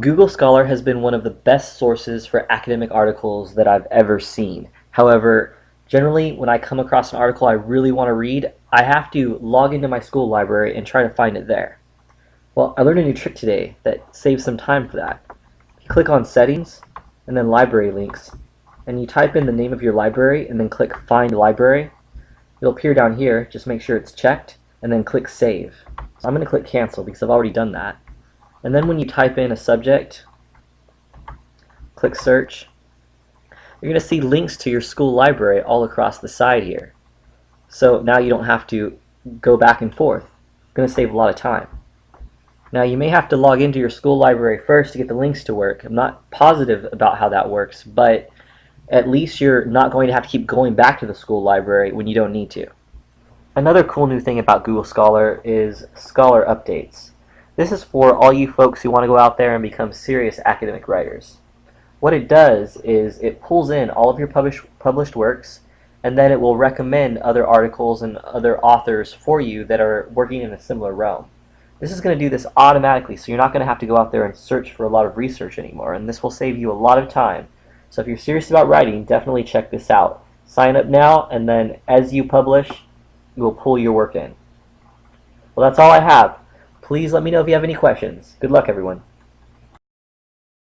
Google Scholar has been one of the best sources for academic articles that I've ever seen. However, generally when I come across an article I really want to read, I have to log into my school library and try to find it there. Well, I learned a new trick today that saves some time for that. You click on Settings and then Library Links and you type in the name of your library and then click Find Library. It'll appear down here, just make sure it's checked and then click Save. So I'm going to click Cancel because I've already done that. And then when you type in a subject, click search, you're going to see links to your school library all across the side here. So now you don't have to go back and forth. It's going to save a lot of time. Now you may have to log into your school library first to get the links to work. I'm not positive about how that works, but at least you're not going to have to keep going back to the school library when you don't need to. Another cool new thing about Google Scholar is Scholar Updates. This is for all you folks who want to go out there and become serious academic writers. What it does is it pulls in all of your published, published works and then it will recommend other articles and other authors for you that are working in a similar realm. This is going to do this automatically so you're not going to have to go out there and search for a lot of research anymore and this will save you a lot of time. So if you're serious about writing, definitely check this out. Sign up now and then as you publish, you will pull your work in. Well, that's all I have. Please let me know if you have any questions. Good luck, everyone.